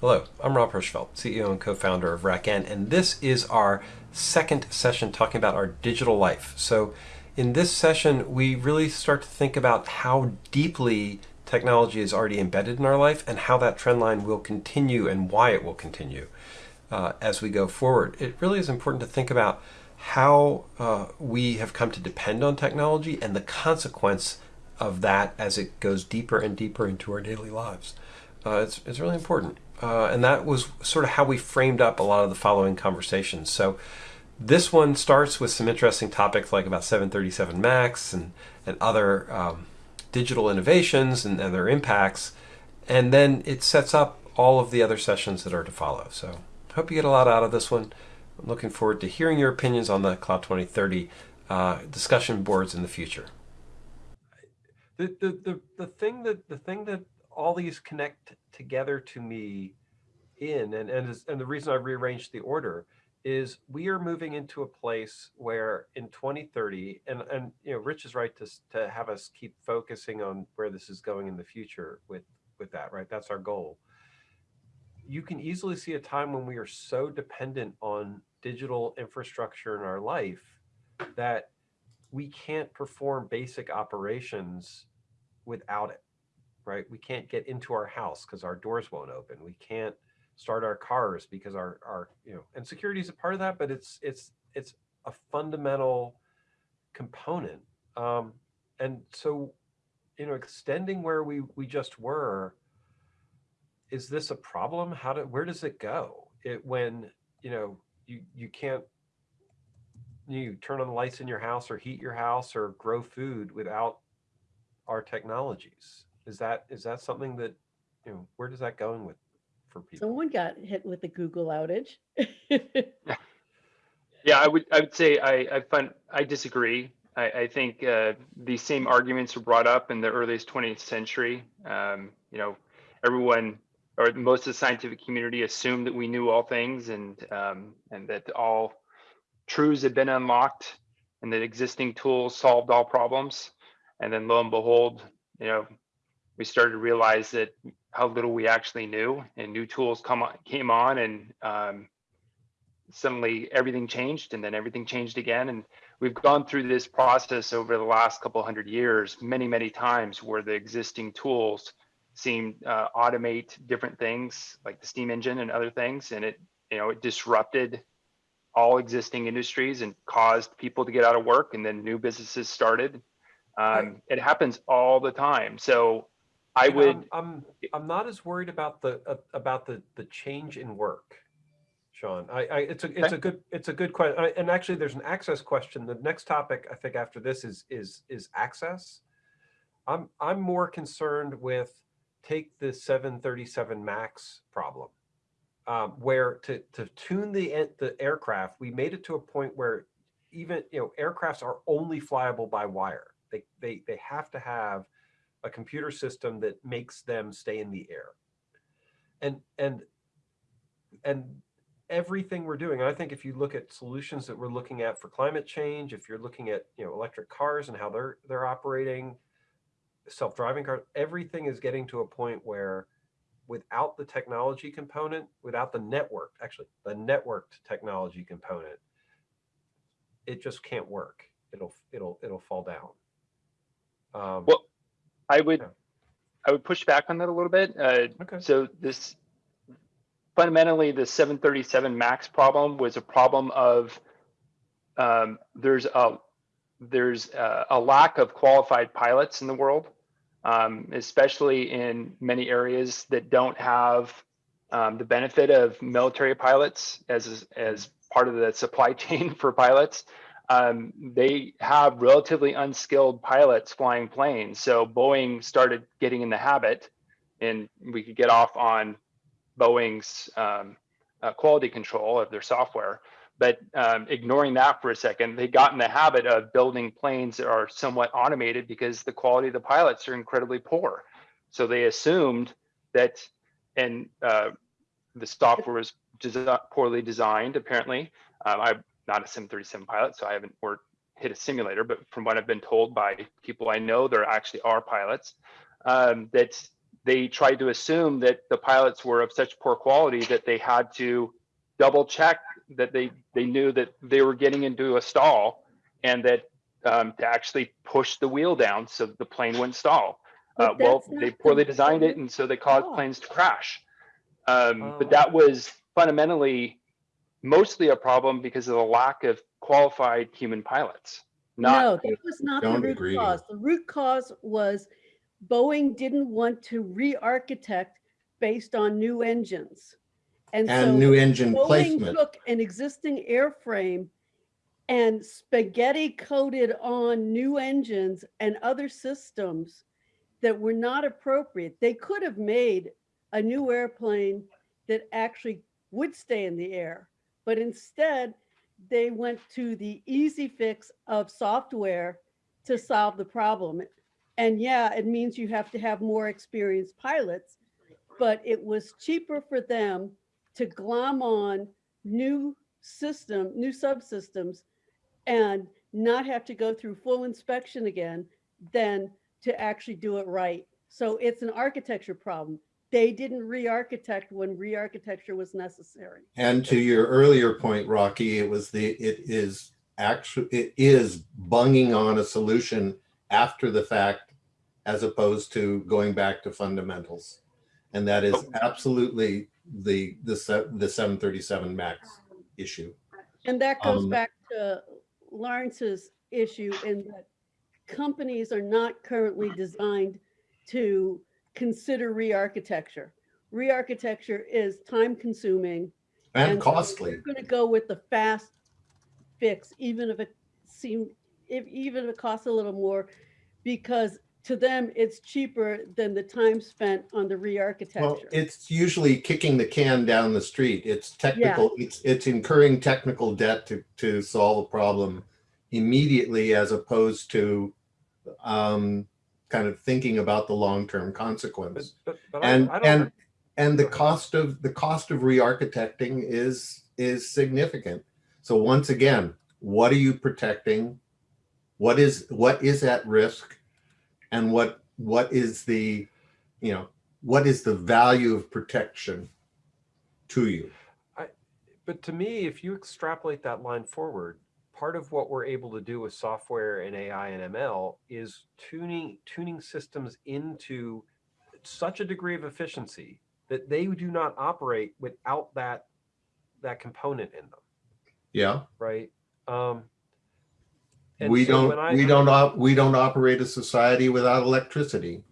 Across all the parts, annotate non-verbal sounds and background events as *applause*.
Hello, I'm Rob Hirschfeld, CEO and co-founder of RackN, and this is our second session talking about our digital life. So in this session, we really start to think about how deeply technology is already embedded in our life and how that trend line will continue and why it will continue uh, as we go forward. It really is important to think about how uh, we have come to depend on technology and the consequence of that as it goes deeper and deeper into our daily lives. Uh, it's, it's really important. Uh, and that was sort of how we framed up a lot of the following conversations. So this one starts with some interesting topics like about 737 MAX and, and other um, digital innovations and, and their impacts. And then it sets up all of the other sessions that are to follow. So hope you get a lot out of this one. I'm looking forward to hearing your opinions on the Cloud 2030 uh, discussion boards in the future. The, the, the, the thing that the thing that all these connect together to me in, and, and, and the reason I rearranged the order is we are moving into a place where in 2030, and, and you know, Rich is right to, to have us keep focusing on where this is going in the future with, with that, right? That's our goal. You can easily see a time when we are so dependent on digital infrastructure in our life that we can't perform basic operations without it right? We can't get into our house because our doors won't open. We can't start our cars because our, our, you know, and security is a part of that, but it's, it's, it's a fundamental component. Um, and so, you know, extending where we, we just were, is this a problem? How do, where does it go? It, when, you know, you, you can't, you turn on the lights in your house or heat your house or grow food without our technologies. Is that is that something that you know where does that going with for people? Someone got hit with the Google outage. *laughs* yeah, I would I would say I I find I disagree. I, I think uh, these same arguments were brought up in the earliest 20th century. Um, you know, everyone or most of the scientific community assumed that we knew all things and um, and that all truths had been unlocked and that existing tools solved all problems. And then lo and behold, you know, we started to realize that how little we actually knew and new tools come on, came on and um, suddenly everything changed and then everything changed again. And we've gone through this process over the last couple hundred years, many, many times where the existing tools seem uh, automate different things like the steam engine and other things. And it, you know, it disrupted all existing industries and caused people to get out of work and then new businesses started. Um, it happens all the time. So I You know, would, I'm, I'm, I'm not as worried about the, uh, about the, the change in work. Sean, I, I, it's a, it's a good, it's a good question. And actually there's an access question. The next topic I think after this is, is, is access. I'm, I'm more concerned with take the 737 MAX problem. Um, where to, to tune the, the aircraft, we made it to a point where even, you know, aircrafts are only flyable by wire. They, they, they have to have a computer system that makes them stay in the air. And and and everything we're doing, I think if you look at solutions that we're looking at for climate change, if you're looking at you know electric cars and how they're they're operating, self-driving cars, everything is getting to a point where without the technology component, without the network, actually the networked technology component, it just can't work. It'll it'll it'll fall down. Um, well, I would. I would push back on that a little bit. Uh, okay. So this, fundamentally, the 737 Max problem was a problem of um, there's a there's a, a, lack of qualified pilots in the world, um, especially in many areas that don't have um, the benefit of military pilots as as part of the supply *laughs* chain for pilots um, they have relatively unskilled pilots flying planes. So Boeing started getting in the habit, and we could get off on Boeing's um, uh, quality control of their software. But um, ignoring that for a second, they got in the habit of building planes that are somewhat automated because the quality of the pilots are incredibly poor. So they assumed that, and uh, the software was poorly designed, apparently. Um, I not a 737 pilot, so I haven't worked hit a simulator, but from what I've been told by people I know, there actually are pilots um, that they tried to assume that the pilots were of such poor quality that they had to double check that they they knew that they were getting into a stall and that um, to actually push the wheel down so the plane wouldn't stall. Uh, well, they poorly designed it, and so they caused planes to crash. Um, oh. But that was fundamentally mostly a problem because of the lack of qualified human pilots. Not, no, that was not the root agree. cause. The root cause was Boeing didn't want to re-architect based on new engines. And, and so new engine Boeing placement. took an existing airframe and spaghetti coated on new engines and other systems that were not appropriate. They could have made a new airplane that actually would stay in the air, but instead they went to the easy fix of software to solve the problem. And yeah, it means you have to have more experienced pilots, but it was cheaper for them to glom on new system, new subsystems and not have to go through full inspection again than to actually do it right. So it's an architecture problem. They didn't re-architect when re-architecture was necessary. And to your earlier point, Rocky, it was the it is actually it is bunging on a solution after the fact as opposed to going back to fundamentals. And that is absolutely the the the 737 max issue. And that goes um, back to Lawrence's issue in that companies are not currently designed to consider re-architecture. Re-architecture is time consuming and, and costly. we're going to go with the fast fix, even if it seemed, if even if it costs a little more, because to them it's cheaper than the time spent on the re-architecture. Well, it's usually kicking the can down the street. It's technical. Yeah. It's it's incurring technical debt to to solve a problem immediately, as opposed to um, kind of thinking about the long-term consequence. But, but, but and I, I and and the cost of the cost of re-architecting is is significant. So once again, what are you protecting? What is what is at risk, and what what is the, you know, what is the value of protection to you? I, but to me, if you extrapolate that line forward, part of what we're able to do with software and AI and ML is tuning tuning systems into such a degree of efficiency that they do not operate without that that component in them. Yeah. Right. Um, we so don't I, we don't op, we don't operate a society without electricity.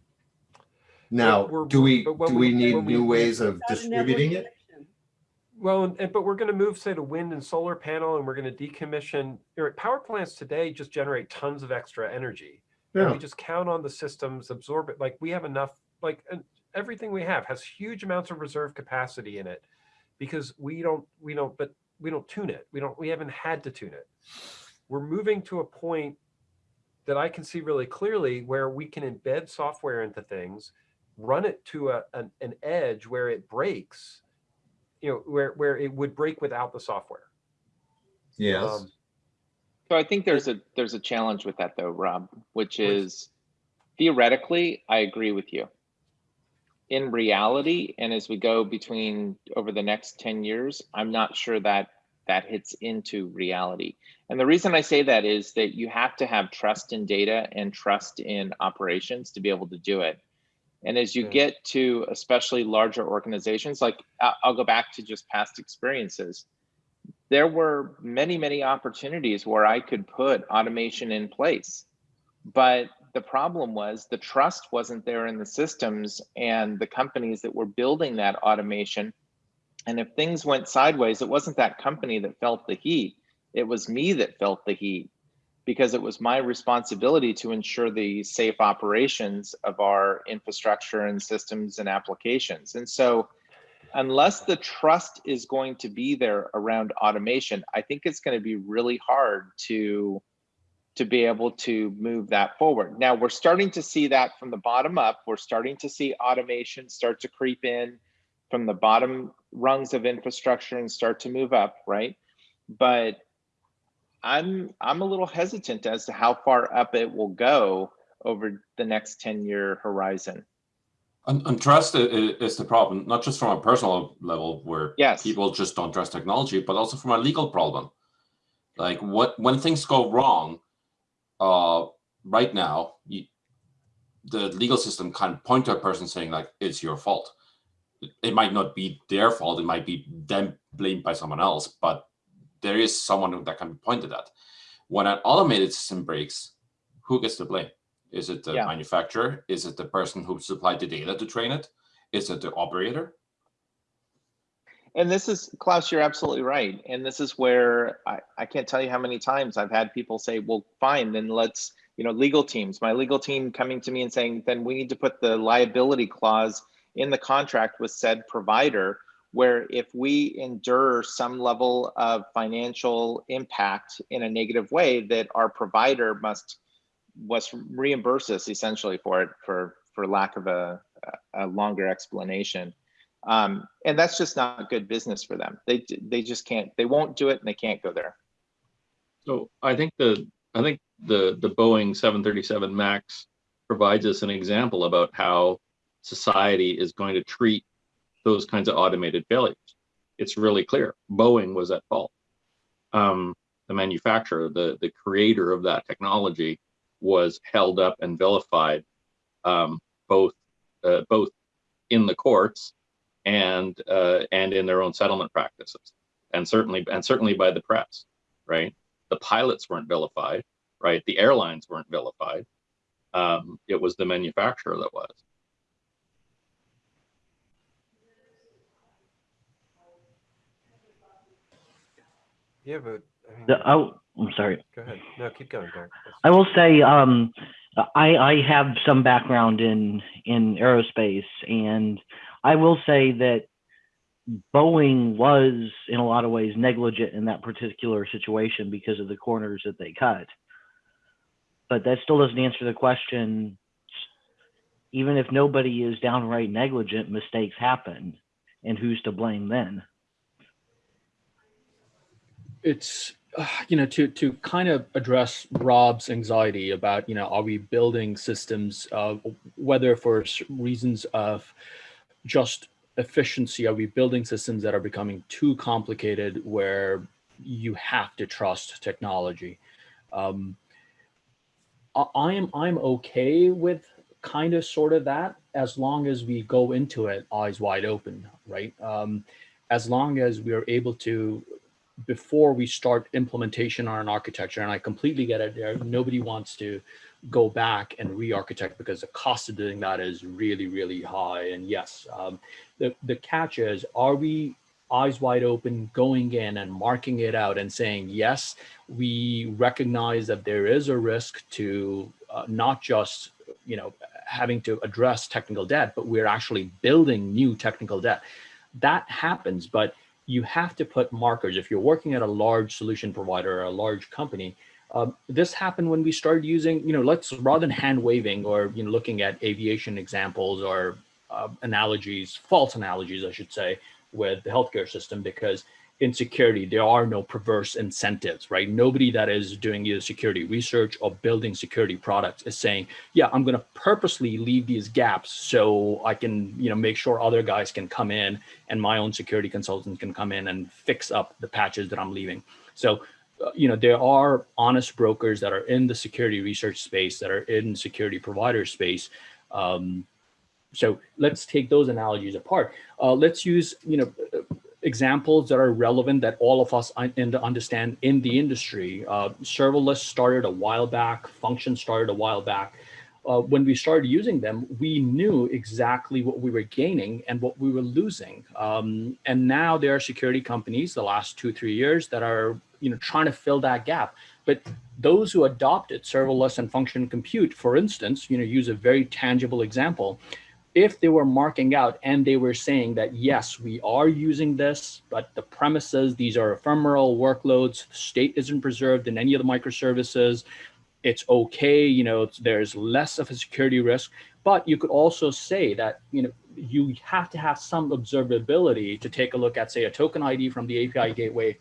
Now, do we do we, we need new we, ways of distributing it? Well, and, but we're going to move, say, to wind and solar panel, and we're going to decommission. Power plants today just generate tons of extra energy. Yeah. And we just count on the systems, absorb it. Like we have enough, like everything we have has huge amounts of reserve capacity in it because we don't, we don't, but we don't tune it. We don't, we haven't had to tune it. We're moving to a point that I can see really clearly where we can embed software into things, run it to a, an, an edge where it breaks you know, where, where it would break without the software. Yes. Um, so I think there's a there's a challenge with that though, Rob, which is theoretically, I agree with you. In reality, and as we go between over the next 10 years, I'm not sure that that hits into reality. And the reason I say that is that you have to have trust in data and trust in operations to be able to do it. And as you get to especially larger organizations, like I'll go back to just past experiences, there were many, many opportunities where I could put automation in place. But the problem was the trust wasn't there in the systems and the companies that were building that automation. And if things went sideways, it wasn't that company that felt the heat, it was me that felt the heat because it was my responsibility to ensure the safe operations of our infrastructure and systems and applications. And so unless the trust is going to be there around automation, I think it's going to be really hard to to be able to move that forward. Now we're starting to see that from the bottom up. We're starting to see automation start to creep in from the bottom rungs of infrastructure and start to move up, right? But I'm I'm a little hesitant as to how far up it will go over the next 10 year horizon. And, and trust is the problem, not just from a personal level where yes. people just don't trust technology, but also from a legal problem. Like what when things go wrong, uh, right now, you, the legal system can point to a person saying like it's your fault. It might not be their fault; it might be them blamed by someone else, but there is someone that can be pointed at. When an automated system breaks, who gets the blame? Is it the yeah. manufacturer? Is it the person who supplied the data to train it? Is it the operator? And this is, Klaus, you're absolutely right. And this is where I, I can't tell you how many times I've had people say, well, fine, then let's, you know, legal teams, my legal team coming to me and saying, then we need to put the liability clause in the contract with said provider, where if we endure some level of financial impact in a negative way, that our provider must was reimburse us essentially for it for for lack of a, a longer explanation. Um, and that's just not good business for them. They they just can't. They won't do it, and they can't go there. So I think the I think the the Boeing 737 Max provides us an example about how society is going to treat those kinds of automated failures. It's really clear. Boeing was at fault. Um, the manufacturer, the the creator of that technology, was held up and vilified um, both uh, both in the courts and uh, and in their own settlement practices, and certainly and certainly by the press, right? The pilots weren't vilified, right? The airlines weren't vilified. Um, it was the manufacturer that was. Yeah, but I mean, the, oh, I'm sorry. Go ahead. No, keep going, Derek. I will say um, I, I have some background in in aerospace, and I will say that Boeing was, in a lot of ways, negligent in that particular situation because of the corners that they cut. But that still doesn't answer the question. Even if nobody is downright negligent, mistakes happen, and who's to blame then? It's you know, to to kind of address Rob's anxiety about, you know, are we building systems, uh, whether for reasons of just efficiency, are we building systems that are becoming too complicated where you have to trust technology? Um, I am I'm okay with kind of sort of that as long as we go into it eyes wide open, right? Um, as long as we are able to before we start implementation on an architecture, and I completely get it there, nobody wants to go back and re-architect because the cost of doing that is really, really high. And yes, um, the, the catch is, are we eyes wide open going in and marking it out and saying, yes, we recognize that there is a risk to uh, not just, you know, having to address technical debt, but we're actually building new technical debt. That happens, but you have to put markers. If you're working at a large solution provider or a large company, um, this happened when we started using, you know, let's rather than hand waving or, you know, looking at aviation examples or uh, analogies, false analogies, I should say, with the healthcare system, because in security, there are no perverse incentives, right? Nobody that is doing either security research or building security products is saying, yeah, I'm going to purposely leave these gaps so I can, you know, make sure other guys can come in and my own security consultant can come in and fix up the patches that I'm leaving. So, uh, you know, there are honest brokers that are in the security research space, that are in security provider space. Um, so let's take those analogies apart. Uh, let's use, you know, examples that are relevant that all of us understand in the industry. Uh, serverless started a while back, function started a while back. Uh, when we started using them, we knew exactly what we were gaining and what we were losing. Um, and now there are security companies the last two, three years that are you know, trying to fill that gap. But those who adopted serverless and function compute, for instance, you know, use a very tangible example if they were marking out and they were saying that, yes, we are using this, but the premises, these are ephemeral workloads, state isn't preserved in any of the microservices, it's okay, you know, there's less of a security risk, but you could also say that, you know, you have to have some observability to take a look at, say, a token ID from the API gateway,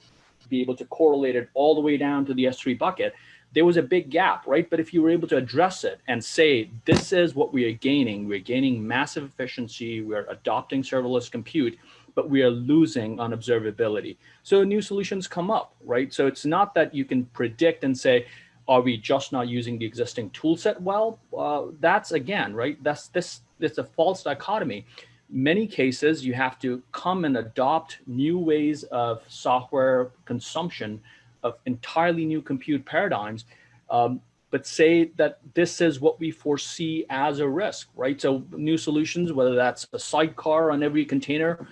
be able to correlate it all the way down to the S3 bucket there was a big gap, right? But if you were able to address it and say, this is what we are gaining, we're gaining massive efficiency, we're adopting serverless compute, but we are losing on observability. So new solutions come up, right? So it's not that you can predict and say, are we just not using the existing tool set well? Uh, that's again, right? That's this, it's a false dichotomy. Many cases you have to come and adopt new ways of software consumption of entirely new compute paradigms, um, but say that this is what we foresee as a risk, right? So new solutions, whether that's a sidecar on every container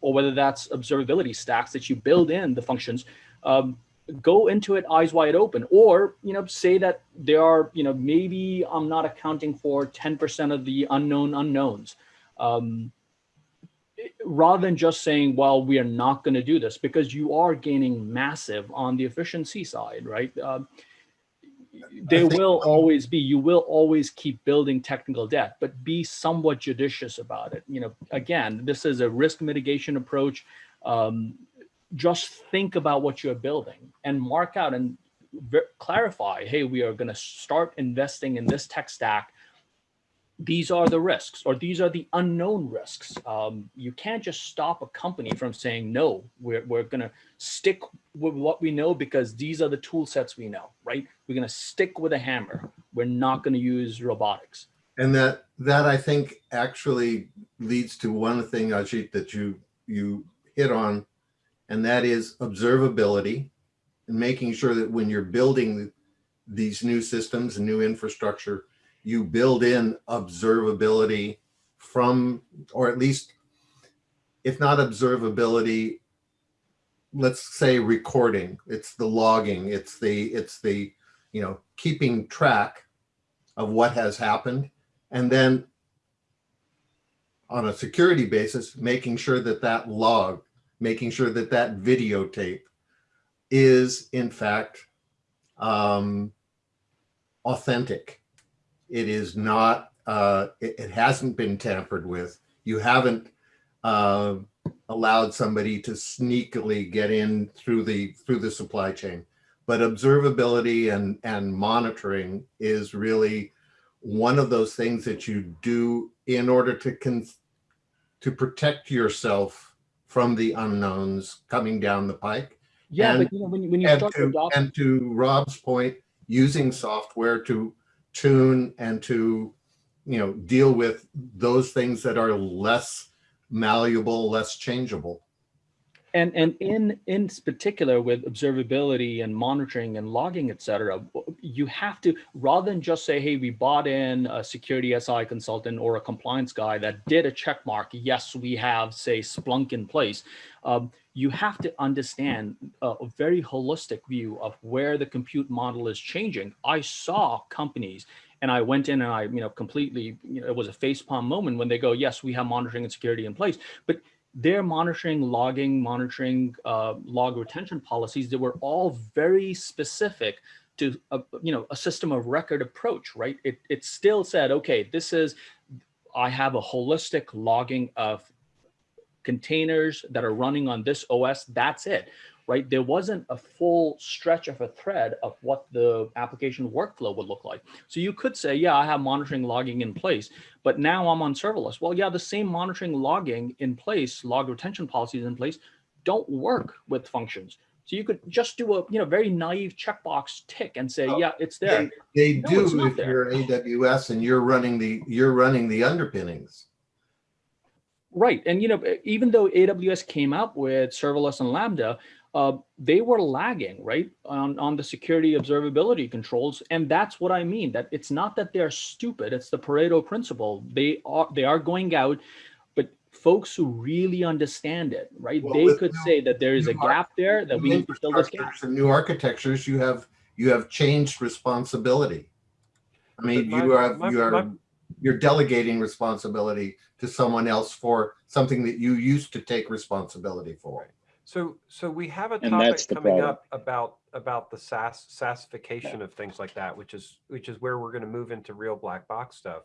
or whether that's observability stacks that you build in the functions, um, go into it eyes wide open or you know say that there are you know maybe i'm not accounting for 10% of the unknown unknowns um, rather than just saying well we are not going to do this because you are gaining massive on the efficiency side right? Uh, there will always be you will always keep building technical debt but be somewhat judicious about it. You know again this is a risk mitigation approach. Um, just think about what you're building and mark out and clarify hey we are going to start investing in this tech stack these are the risks or these are the unknown risks. Um, you can't just stop a company from saying, no, we're, we're going to stick with what we know because these are the tool sets we know, right? We're going to stick with a hammer. We're not going to use robotics. And that that I think actually leads to one thing, Ajit, that you you hit on, and that is observability and making sure that when you're building these new systems and new infrastructure, you build in observability from, or at least, if not observability, let's say recording, it's the logging, it's the, it's the, you know, keeping track of what has happened. And then on a security basis, making sure that that log, making sure that that videotape is in fact um, authentic it is not, uh, it, it, hasn't been tampered with. You haven't uh, allowed somebody to sneakily get in through the through the supply chain. But observability and, and monitoring is really one of those things that you do in order to con to protect yourself from the unknowns coming down the pike. Yeah, and, but you know, when, when you start to, and to Rob's point, using software to tune and to, you know, deal with those things that are less malleable, less changeable. And and in in particular with observability and monitoring and logging, et cetera, you have to rather than just say, hey, we bought in a security SI consultant or a compliance guy that did a check mark. Yes, we have say Splunk in place. Um, you have to understand a, a very holistic view of where the compute model is changing. I saw companies and I went in and I, you know, completely, you know, it was a facepalm moment when they go, yes, we have monitoring and security in place, but they're monitoring, logging, monitoring, uh, log retention policies that were all very specific to, a, you know, a system of record approach, right? It, it still said, okay, this is, I have a holistic logging of containers that are running on this OS, that's it, right? There wasn't a full stretch of a thread of what the application workflow would look like. So you could say, yeah, I have monitoring logging in place, but now I'm on serverless. Well, yeah, the same monitoring logging in place, log retention policies in place, don't work with functions. So you could just do a you know very naive checkbox tick and say, oh, yeah, it's there. They, they no, do if there. you're AWS and you're running the you're running the underpinnings. Right. And, you know, even though AWS came up with serverless and Lambda, uh, they were lagging, right, on, on the security observability controls. And that's what I mean, that it's not that they're stupid. It's the Pareto principle. They are, they are going out, but folks who really understand it, right, well, they could new, say that there is a gap there that we need to fill this gap. And new architectures, you have, you have changed responsibility. I mean, my, you have, my, you are, my, you're delegating responsibility to someone else for something that you used to take responsibility for. So, so we have a topic coming up about about the SaaS SaaSification of things like that, which is which is where we're going to move into real black box stuff.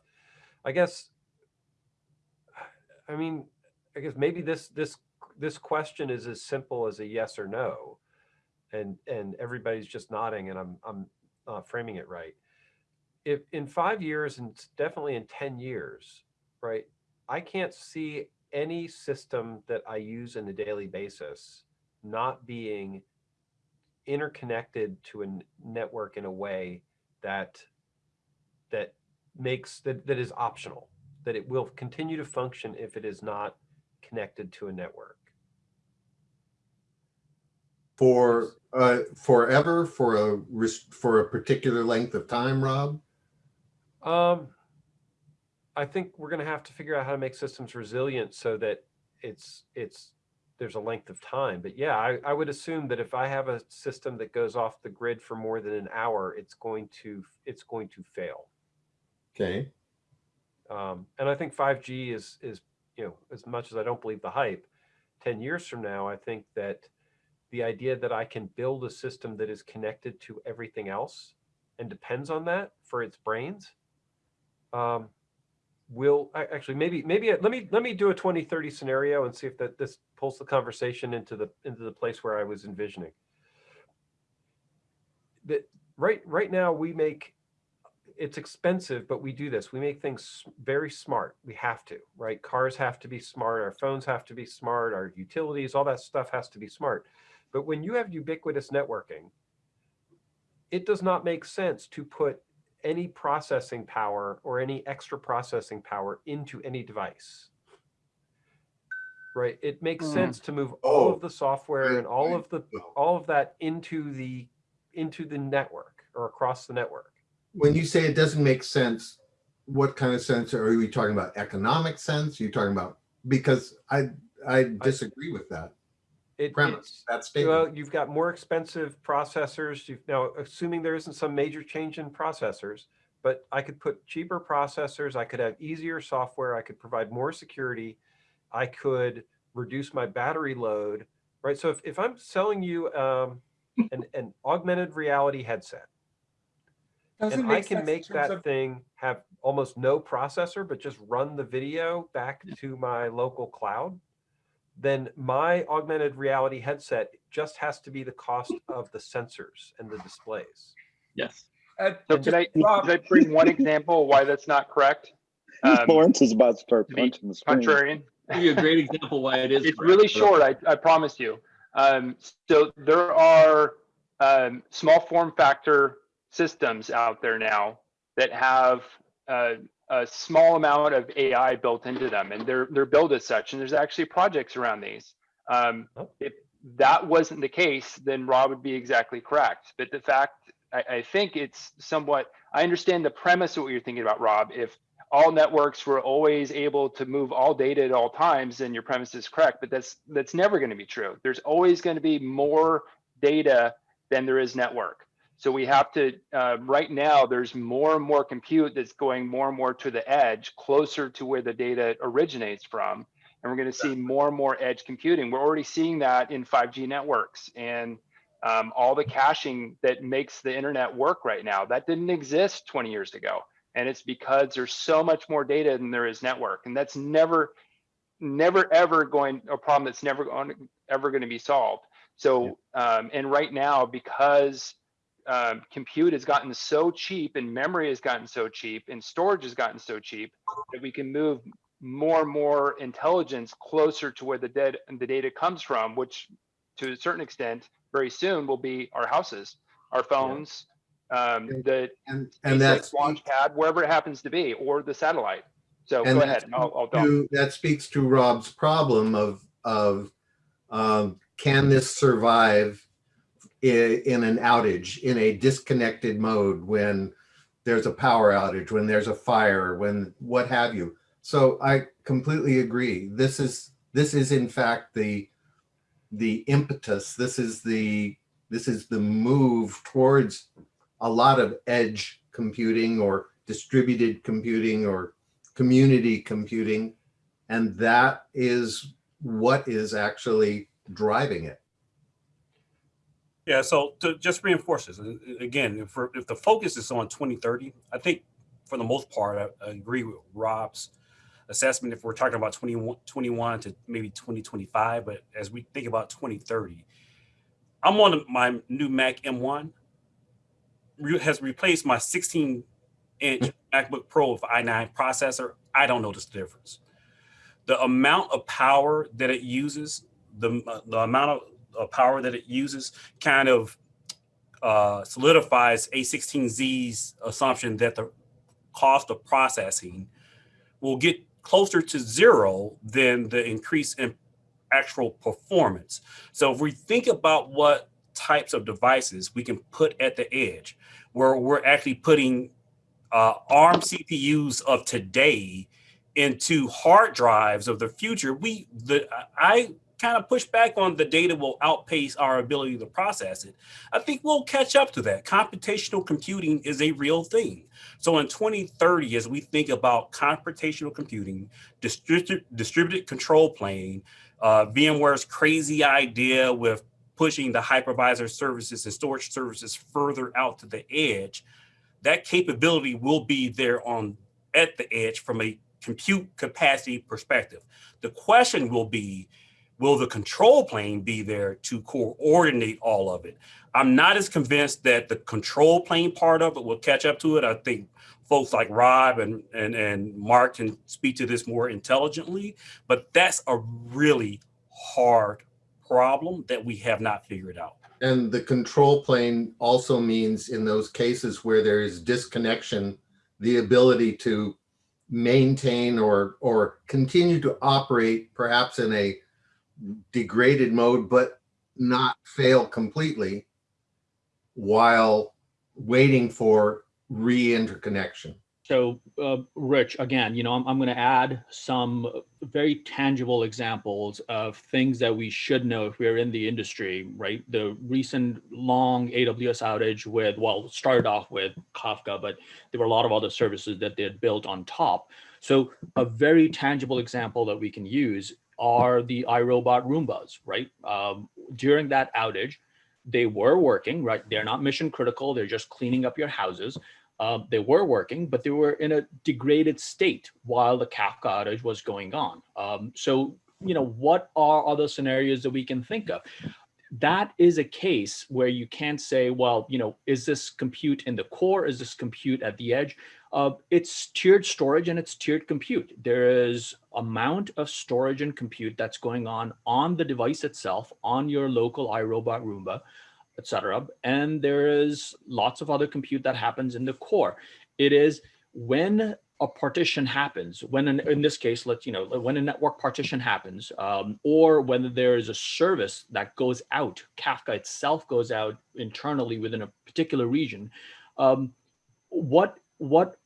I guess. I mean, I guess maybe this this this question is as simple as a yes or no, and and everybody's just nodding, and I'm I'm uh, framing it right. If in five years and definitely in 10 years, right, I can't see any system that I use in a daily basis not being interconnected to a network in a way that that makes that that is optional that it will continue to function if it is not connected to a network. For uh forever for a for a particular length of time rob um i think we're going to have to figure out how to make systems resilient so that it's it's there's a length of time. But yeah I, I would assume that if i have a system that goes off the grid for more than an hour it's going to it's going to fail. Okay. Um, and i think 5g is is you know as much as i don't believe the hype 10 years from now i think that the idea that I can build a system that is connected to everything else and depends on that for its brains um, will actually maybe maybe let me let me do a 2030 scenario and see if that this pulls the conversation into the into the place where I was envisioning. That right right now we make it's expensive but we do this. We make things very smart. We have to right? Cars have to be smart. Our phones have to be smart. Our utilities all that stuff has to be smart. But when you have ubiquitous networking, it does not make sense to put any processing power or any extra processing power into any device. Right? It makes mm. sense to move all oh, of the software and all of the all of that into the into the network or across the network. When you say it doesn't make sense, what kind of sense are we talking about? Economic sense? Are you talking about because I I disagree I, with that it, premise, that statement. Well, you've got more expensive processors. You've now, assuming there isn't some major change in processors, but I could put cheaper processors. I could have easier software. I could provide more security. I could reduce my battery load, right? So if, if I'm selling you um, an, *laughs* an augmented reality headset, Doesn't and I can make that of... thing have almost no processor, but just run the video back to my local cloud, then my augmented reality headset just has to be the cost of the sensors and the displays. Yes. Uh, so can I, can I bring one example why that's not correct? *laughs* Um, Lawrence is about to start punching the screen. Contrarian. Give you a great example why it is. It's correct. really short. I, I promise you. Um, so there are um, small form factor systems out there now that have uh, a small amount of AI built into them, and they're they're built as such. And there's actually projects around these. Um, oh. If that wasn't the case, then Rob would be exactly correct. But the fact, I, I think it's somewhat. I understand the premise of what you're thinking about, Rob. If all networks were always able to move all data at all times, then your premise is correct. But that's that's never going to be true. There's always going to be more data than there is network. So we have to, uh, right now, there's more and more compute that's going more and more to the edge, closer to where the data originates from. And we're going to see more and more edge computing. We're already seeing that in 5G networks and um, all the caching that makes the internet work right now. That didn't exist 20 years ago. And it's because there's so much more data than there is network. And that's never, never, ever going, a problem that's never going, ever going to be solved. So, um, and right now, because um, compute has gotten so cheap and memory has gotten so cheap and storage has gotten so cheap that we can move more and more intelligence closer to where the, dead, the data comes from, which to a certain extent, very soon will be our houses, our phones, yeah. um, the and, and that's launch pad, wherever it happens to be, or the satellite. So go ahead. I'll, I'll to, that speaks to Rob's problem of of um, can this survive in an outage, in a disconnected mode, when there's a power outage, when there's a fire, when what have you. So I completely agree. This is this is in fact the the impetus. This is the this is the move towards a lot of edge computing or distributed computing or community computing. And that is what is actually driving it. Yeah, so to just reinforce this, again, if, if the focus is on 2030, I think for the most part, I, I agree with Rob's assessment if we're talking about 2021 to maybe 2025, but as we think about 2030, I'm on my new Mac M1. has replaced my 16 inch MacBook Pro with i9 processor, I don't notice the difference. The amount of power that it uses, the, uh, the amount of, of power that it uses kind of uh, solidifies A16Z's assumption that the cost of processing will get closer to zero than the increase in actual performance. So if we think about what types of devices we can put at the edge, where we're actually putting uh, ARM CPUs of today into hard drives of the future, we the I kind of push back on the data will outpace our ability to process it. I think we'll catch up to that. Computational computing is a real thing. So in 2030, as we think about computational computing, distributed, distributed control plane, uh, VMware's crazy idea with pushing the hypervisor services and storage services further out to the edge, that capability will be there on at the edge from a compute capacity perspective. The question will be, will the control plane be there to coordinate all of it? I'm not as convinced that the control plane part of it will catch up to it. I think folks like Rob and, and, and Mark can speak to this more intelligently, but that's a really hard problem that we have not figured out. And the control plane also means in those cases where there is disconnection, the ability to maintain or, or continue to operate perhaps in a degraded mode, but not fail completely while waiting for re-interconnection. So, uh, Rich, again, you know, I'm, I'm going to add some very tangible examples of things that we should know if we're in the industry, right? The recent long AWS outage with, well, started off with Kafka, but there were a lot of other services that they had built on top. So a very tangible example that we can use are the iRobot Roombas, right? Um, during that outage, they were working, right? They're not mission critical. They're just cleaning up your houses. Um, they were working, but they were in a degraded state while the Kafka outage was going on. Um, so, you know, what are other scenarios that we can think of? That is a case where you can't say, well, you know, is this compute in the core? Is this compute at the edge? Uh, it's tiered storage and it's tiered compute. There is amount of storage and compute that's going on on the device itself, on your local iRobot Roomba, etc. And there is lots of other compute that happens in the core. It is when a partition happens, when in, in this case, let's, you know, when a network partition happens, um, or when there is a service that goes out, Kafka itself goes out internally within a particular region, um, what what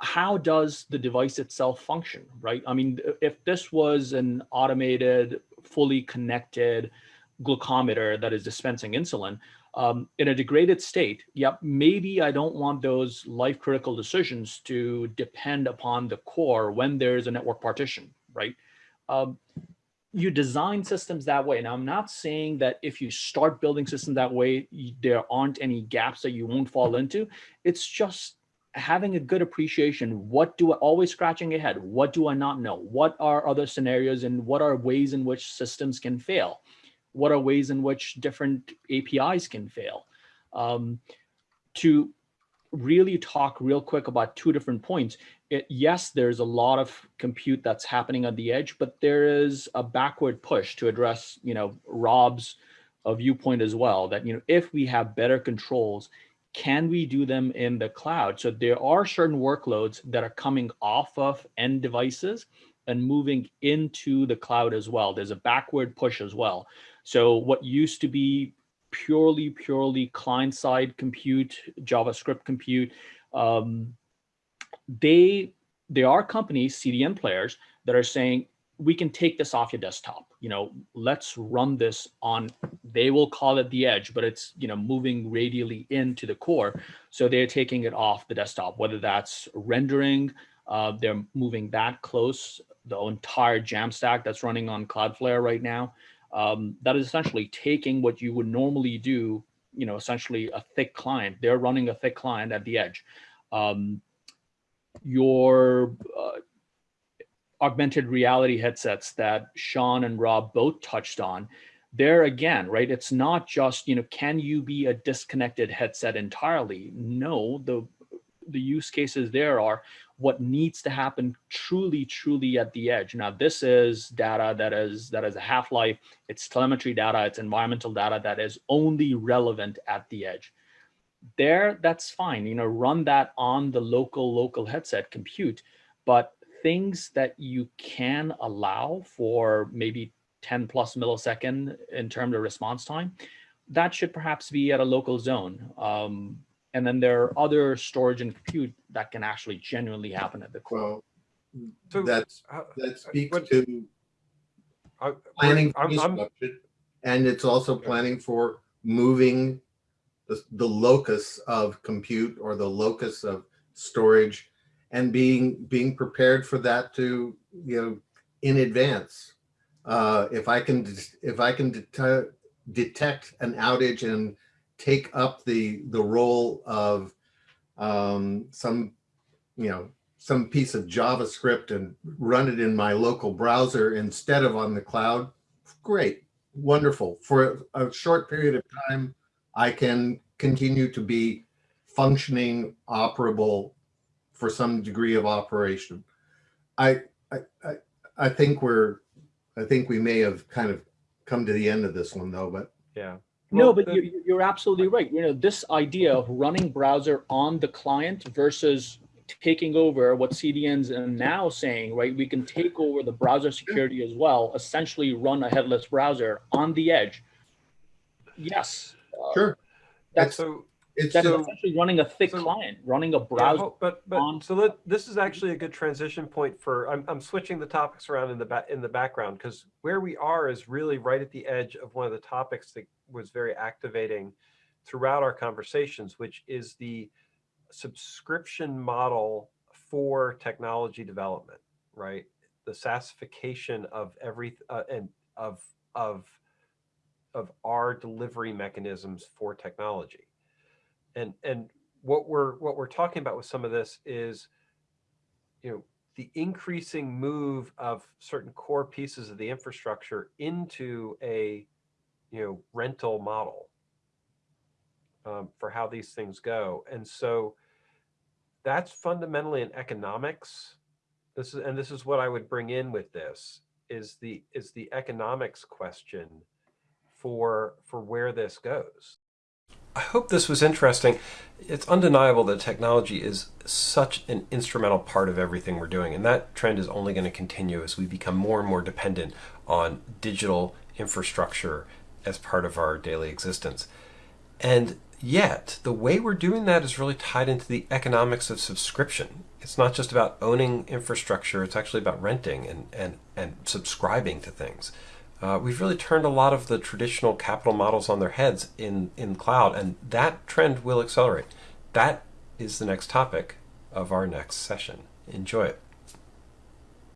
how does the device itself function, right? I mean, if this was an automated, fully connected glucometer that is dispensing insulin, um, in a degraded state, yep, maybe I don't want those life critical decisions to depend upon the core when there's a network partition, right? Um, you design systems that way. And I'm not saying that if you start building systems that way, there aren't any gaps that you won't fall into. It's just having a good appreciation. What do i always scratching ahead what do i not know? What are other scenarios and what are ways in which systems can fail? What are ways in which different apis can fail? Um, to really talk real quick about two different points it, yes there's a lot of compute that's happening at the edge but there is a backward push to address you know rob's a viewpoint as well that you know if we have better controls can we do them in the cloud? So there are certain workloads that are coming off of end devices and moving into the cloud as well. There's a backward push as well. So what used to be purely, purely client-side compute, JavaScript compute, um, they there are companies, CDN players, that are saying, we can take this off your desktop. You know, let's run this on, they will call it the edge, but it's, you know, moving radially into the core. So they're taking it off the desktop, whether that's rendering, uh, they're moving that close, the entire Jamstack that's running on Cloudflare right now. Um, that is essentially taking what you would normally do, you know, essentially a thick client. They're running a thick client at the edge. Um, your uh, augmented reality headsets that Sean and Rob both touched on, there again, right? It's not just, you know, can you be a disconnected headset entirely? No, the the use cases there are what needs to happen truly, truly at the edge. Now, this is data that is that is a half-life, it's telemetry data, it's environmental data that is only relevant at the edge. There, that's fine, you know, run that on the local, local headset compute, but things that you can allow for maybe 10 plus millisecond in terms of response time, that should perhaps be at a local zone. Um, and then there are other storage and compute that can actually genuinely happen at the core. Well, so, that's, that speaks what, to I, planning I'm, I'm, and it's also planning for moving the, the locus of compute or the locus of storage and being being prepared for that to you know in advance uh, if I can if I can det detect an outage and take up the the role of um, some you know some piece of JavaScript and run it in my local browser instead of on the cloud, great, wonderful. For a short period of time, I can continue to be functioning, operable for some degree of operation. I I I, I think we're I think we may have kind of come to the end of this one though, but yeah. Well, no, but the, you're, you're absolutely right. You know, this idea of running browser on the client versus taking over what CDNs are now saying, right? We can take over the browser security as well, essentially run a headless browser on the edge. Yes. Sure. Uh, that's so it's that so, essentially running a thick so, client, running a browser. Yeah, but but so let, this is actually a good transition point for. I'm I'm switching the topics around in the back in the background because where we are is really right at the edge of one of the topics that was very activating throughout our conversations, which is the subscription model for technology development, right? The SaaSification of every uh, and of of of our delivery mechanisms for technology and and what we're what we're talking about with some of this is you know the increasing move of certain core pieces of the infrastructure into a you know rental model um, for how these things go. And so that's fundamentally an economics this is and this is what i would bring in with this is the is the economics question for for where this goes I hope this was interesting. It's undeniable that technology is such an instrumental part of everything we're doing, and that trend is only going to continue as we become more and more dependent on digital infrastructure as part of our daily existence. And yet, the way we're doing that is really tied into the economics of subscription. It's not just about owning infrastructure, it's actually about renting and, and, and subscribing to things uh, we've really turned a lot of the traditional capital models on their heads in, in cloud, and that trend will accelerate. That is the next topic of our next session. Enjoy it.